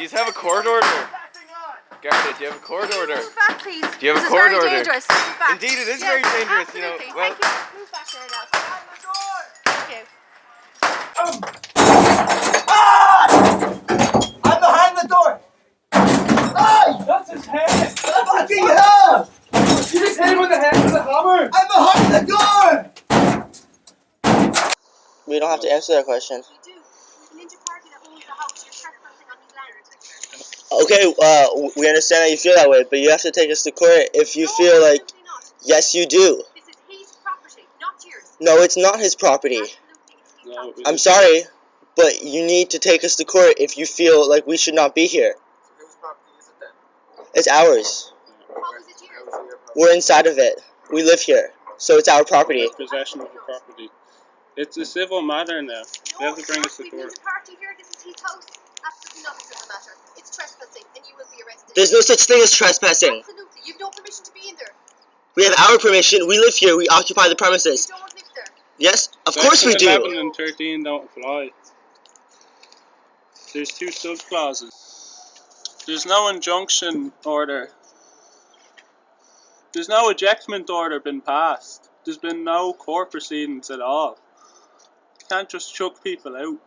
Do you have a court order? Garda, do you have a court order? Move back, please. Do you have this a court is very order? dangerous. Move back. Indeed, it is Yeah, very dangerous, you know, absolutely. well- Thank you. Move back there now. Thank you. I'm behind the door. Hey! That's his head! Fucking hell! You just hit him with the head with a hammer! I'm behind the door! We don't have to answer that question. You do. There's a ninja party that owns the house. You're trespassing on his land. Okay, uh, we understand that you feel that way, but you have to take us to court if you No, feel like, yes, you do. This is his property, not yours. No, it's not his property. Absolutely, it's his No. I'm sorry, but you need to take us to court if you feel like we should not be here. Whose property is it then? It's ours. How is it yours? We're inside of it. We live here, so it's our property. Possession of the property. It's a civil matter now. They have to bring us to not. court. There's a party here. This is his house. Absolutely not a civil matter. It's trespassing, and you will be arrested. There's no such thing as trespassing. Absolutely. You've no permission to be in there. We have our permission. We live here. We occupy the You premises. don't live there. Yes, of course we Section 11 do. and 13 don't apply. There's two sub clauses. There's no injunction order. There's no ejectment order been passed. There's been no court proceedings at all. You can't just chuck people out.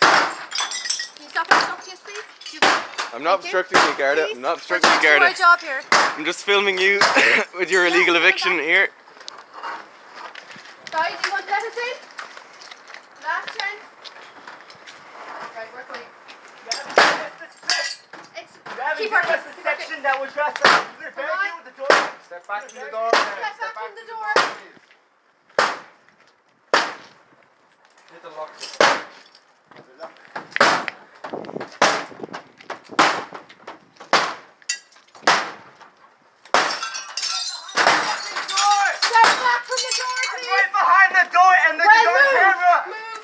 Can you stop interrupting us, please? You- I'm not Thank you. obstructing you, Garda. I'm not obstructing you, trying to Garda. our job here. I'm just filming you with your illegal come eviction back. here. Guys, you want to let in? Last chance. Right, we're going. Keep working. That's keep working. section that was trespassing. You're very Come on. good with the door. Step back from the door. Step back from the door. Hit the lock. Step back from the door, I'm please. right behind the door and there's Well, on move. camera. Move.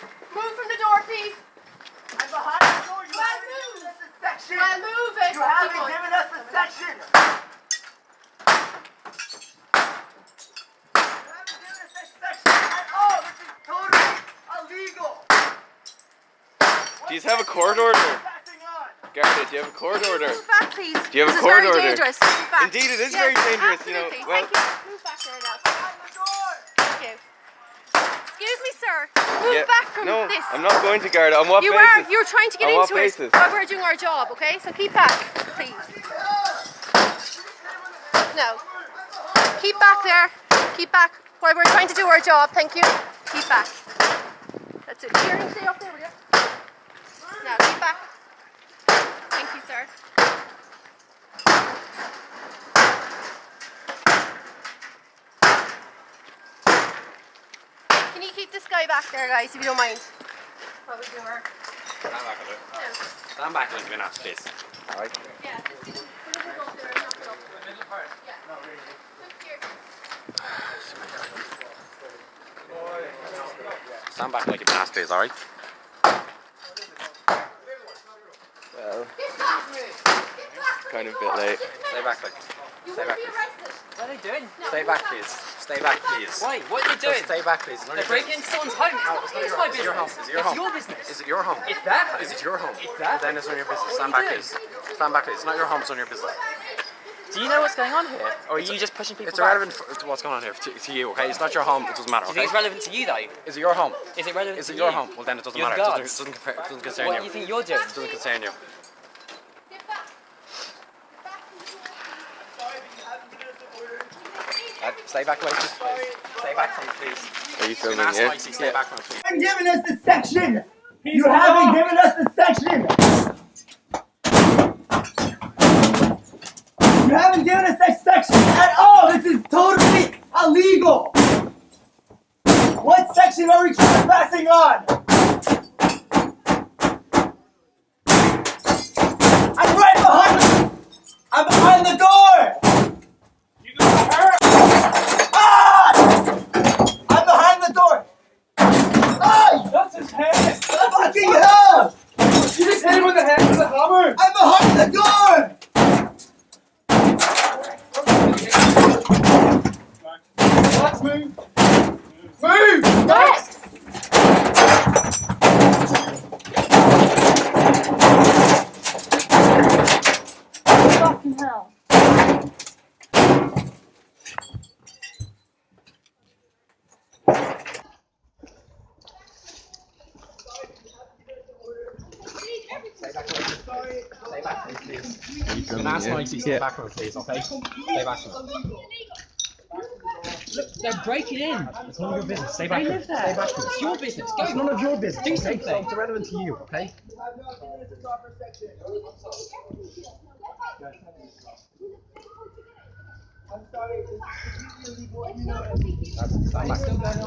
Move from the door, please. I'm behind the door. You haven't move. given us the section. Well, move it. You haven't given us the section. You haven't given us the section at. This is totally illegal. Do you have a court order? Passing. Garda, do you have a court order? Back, please. Do you have a court order? dangerous. Move back. Indeed, it is Yeah, very dangerous, you know, absolutely. well- Thank you. Move back there now. Behind the door. Thank you. Sir. Move Yeah, back from no, this. I'm not going to Garda. On what you basis? are. You're trying to get what into it while we're doing our job. Okay, so keep back, please. No. Keep back there. Keep back while we're trying to do our job. Thank you. Keep back. That's it. Here, stay up there, will you? Now, keep back. Thank you, sir. Keep this guy back there, guys, if you don't mind? While we do our. Stand back a little. No. Stand back a little bit now, please. Alright. Yeah, just do put it up there and knock it up. Yeah. Look here. Stand back like you've been asked, alright? Well, Get back! Get back kind of a bit late. Stay back, like. You Stay back, be please. arrested. What are they doing? No, Stay back, please. Stay back, please. Why? What are they doing? Just stay back, please. They're breaking into someone's home. It's, not, it's not it's your- my it's business. your home. It's your It's your business. Is it your home? It's that. Is it your home? It's that. Then it's not your business. Stand back, please. Stand back, please. It's not your home. It's not your business. Do you know what's going on here? Or are you just pushing people It's back? irrelevant f- to what's going on here to, to you, okay? It's not your home. It doesn't matter, Do you think it's relevant to you though? Is it your home? Is it relevant Is to it your you? home? Well, then it doesn't You're matter. It doesn't, guards. it doesn't, compare, it doesn't concern What you. do you think you're doing? It doesn't concern you. Get back. Get back from the door. Sorry, but you haven't given us the order. Uh, stay back, away, please. Stay back from it, please. Are you You've been filming asked here? nicely, stay back from it, please. You haven't given us the section. You haven't given us the section. You haven't given us that section at all. This is totally illegal. What section are we trespassing on? behind the door! You got hurt. Ah! I'm behind the door! Ah! That's his head. Fucking hell! You just hit him with the head with a hammer. I'm behind the door! Let's move. Move. Yes! Fucking hell. Stay back, please. Can I ask Mike to stay back, please, okay? Stay back. Look, they're breaking in. It's none of your business. Stay back. They live there. Stay back. It's your business. Go. It's none of your business. Do okay? something. It's irrelevant to you, okay? Stand back.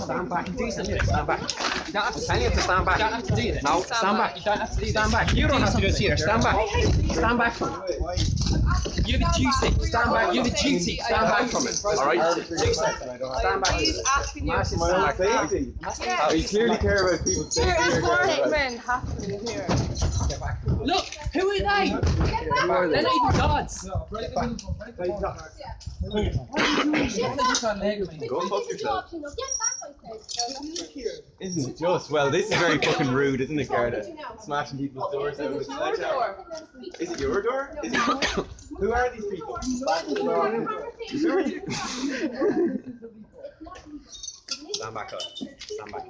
Stand back. Do something. Stand back. You don't have to tell you to stand back. You don't have to do this. No, Stand stand back. back. You don't have to do Stand back. You don't have to do this something. either. Stand back. Stand back from it. You have a duty. Stand back. You have a duty. Stand back from it. All right. Stand back. He's asking you to Massive stand back. You clearly care about people. There is one men happening here. Look, who are they? They're not even guards. Go fuck yourself. Get back, I said. Isn't it just? Well, this is very fucking rude, isn't it, Garda? Smashing people's doors out with Your door. Is it your door? Is it? Who are these people? Who are you? Stand back up. Stand back.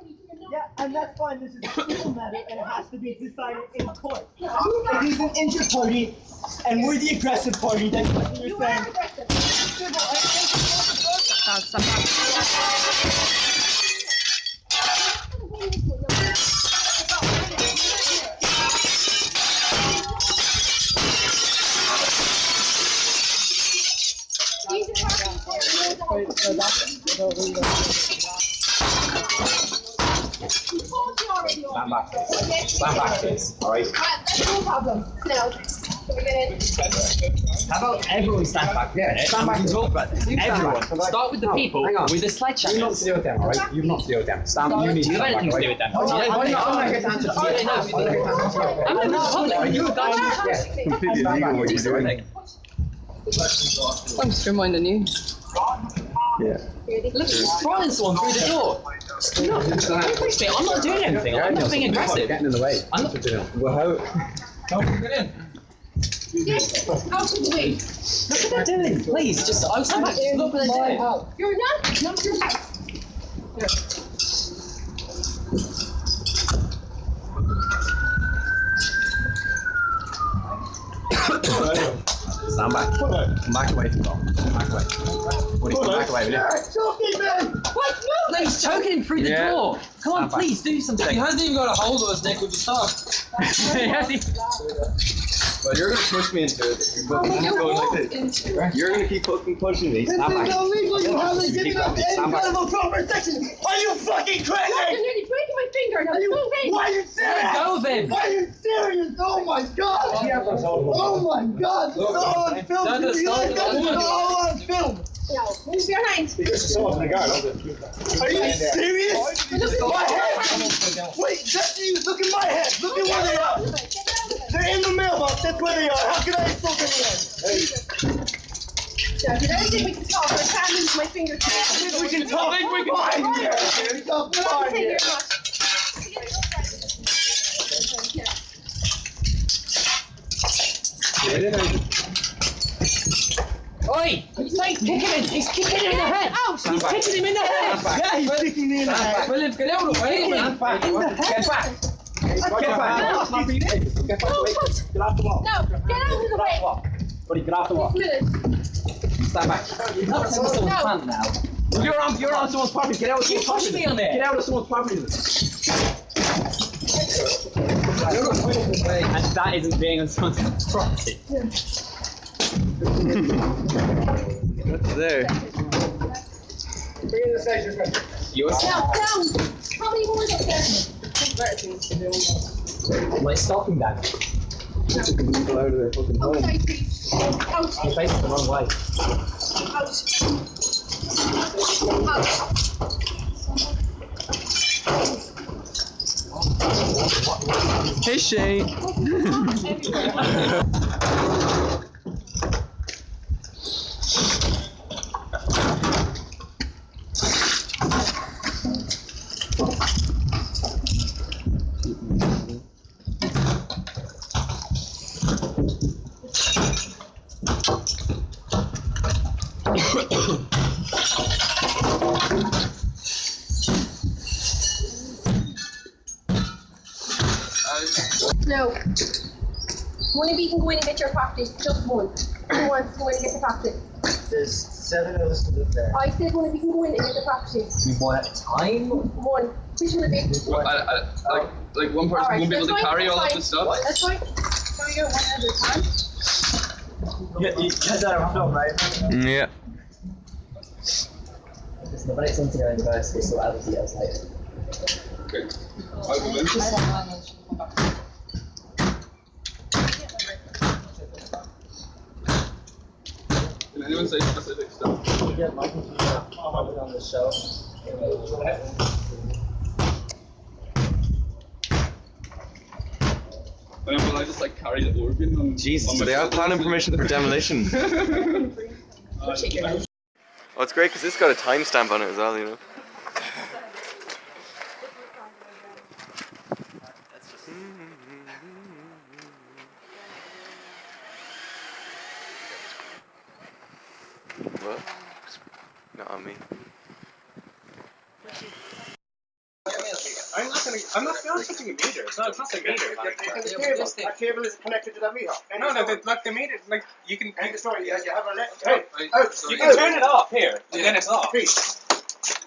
Yeah, and that's fine. This is a civil matter, and it has to be decided in court. If he's an injured party, and we're the aggressive party, then you're saying. Stand back. Stand back, please. All right. No. Now, can we get in? How about everyone stand back? Yeah, stand back and talk about this. Everyone. Start with the No, people hang on. with the You've not sledgehammers. to do with them, all right? You've not to do with them. Stand. You need to You have stand back, to do right? with them. Oh, Do you yeah, oh, know I'm not gonna get to answer Oh, you. they. I'm not gonna get to answer you. I'm in the public. Are you a guard? Yeah. Completely Stand back. illegal what Do you're doing. I'm just reminding you. Yeah. Look, she's throwing someone through the door. Look, push me. I'm not doing anything. I'm not being aggressive. Getting in the way. I'm not. Well, how? Can we? Look what they're doing. Please, just oh, stand back. Look. You're not. Not your. Stand back. Come back away from them. Come back away. Buddy, come back away, will you? What? No, he's choking through the Yeah. door. Come on, please do something. He hasn't even got a hold of us, Nick. Would you stop? Well, you're gonna push me into it. You're fucking keep going like this. You're gonna keep fucking pushing me. This Stand is back. illegal. You haven't Keep given up going. any Stand back. kind of protection. Are you fucking You're crazy? nearly breaking my finger. Now, Are you, move in. why are you serious? Go of him. Why are you serious? Oh my god! Oh, oh my god! This is all on film. Down to the You guys start. got this all on film. Now, move your hands. Are you serious? Look at my head. Wait, that's you. Look at my head. Look at where they are. They're in the mailbox. That's where they are. How can I spoke anyone? Now, if there's anything we can talk, I can't move my finger to it. We can talk. We can talk here. We can talk fine Take here. Oi! He's like kicking him. He's kicking him in the head. Ouch! He's kicking him in the head. Yeah, he's kicking me in the head. William, get out of the way. Stand back. Get back. Get. No. Get back. Get off the wall. No, get out of the way. Buddy, get off the wall. Stand back. You're not someone's No. plant now. You're on. You're on someone's property. Get out of someone's property. me on it. Get out of someone's property. And that isn't being on someone's property. What's there? Bring in the station. Yours. Now, down. How many more is up there? Am I stopping that? People out of their fucking home. Outside, please. Out. You're facing the wrong way. Hey Shane. No. One of you can go in and get your practice. Just one. Who wants to go in and get the practice? There's seven of us to live there. I said one of you can go in and get the practice. You one at a time? One. Which one of you? I, I, like, like one person Alright, won't be able to carry all of that's this stuff. That's fine. So you're one at a time. Yeah, you guys are on film, right? Yeah. Listen, when it's into your university, so other details later. Okay. I'll go. Can anyone say specific stuff? You get my computer. I'm on the shelf. And will I just like carry the organ on Jesus, on they have shoulder? planning permission for demolition? Uh, Oh, it's great because this got a timestamp on it as well, you know. What? Not on me. I'm not gonna. I'm not. Meter. It's not. It's not the meter. Like, the cable. That cable is connected to that meter. No, no. The, like the meter. Like you can. End the story. You, you have a left. Hey, out. Oh, you can turn it off here, and then it's off. Please.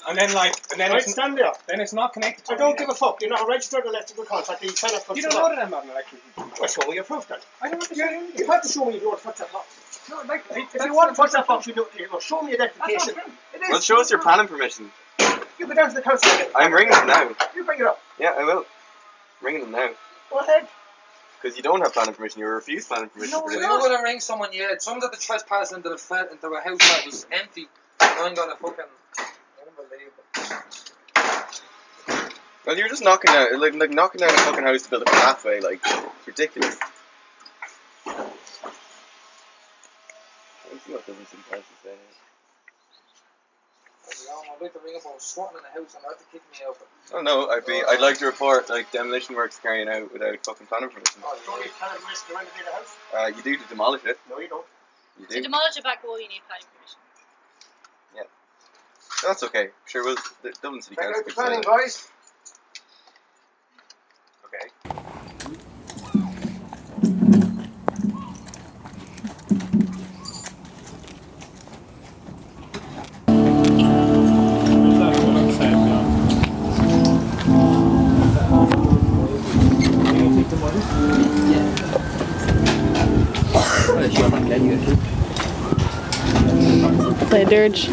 And then like, and then Right, it's, stand there. then it's not connected to I don't give a fuck. You're not a registered electrical contractor. You cannot touch You don't know lock. that I'm not an electrician. Well, show me your proof then. I don't have to show you You have to show me if you want to touch that box. No, like, If you want to touch that box, you do you know, show me identification. It is. Well, show us your planning permission. You go down to the council. and. I'm ringing them now. You bring it up. Yeah, I will. Ringing them now. Go ahead. Because you don't have planning permission, you refuse planning permission No, for we're this. not. gonna ring someone yet. Someone's at the trespass into the flat into a house that was empty. I'm gonna fucking unbelievable. Well, you're just knocking down, like, like knocking down a fucking house to build a pathway, like, it's ridiculous. Let's see what doesn't seem to say. I'm about to ring up. I was squatting in the house and they're about to kick me out. Oh no, I'd be, I'd like to report, like, demolition works carrying out without fucking planning permission. Show me planning permission to renovate a house. Uh, you do to demolish it. No, you don't. You do. To do. demolish a back wall, you need planning permission. Yeah, that's okay. Sure, we'll, the Dublin City Check Council out the could planning, that. guys. A dirge.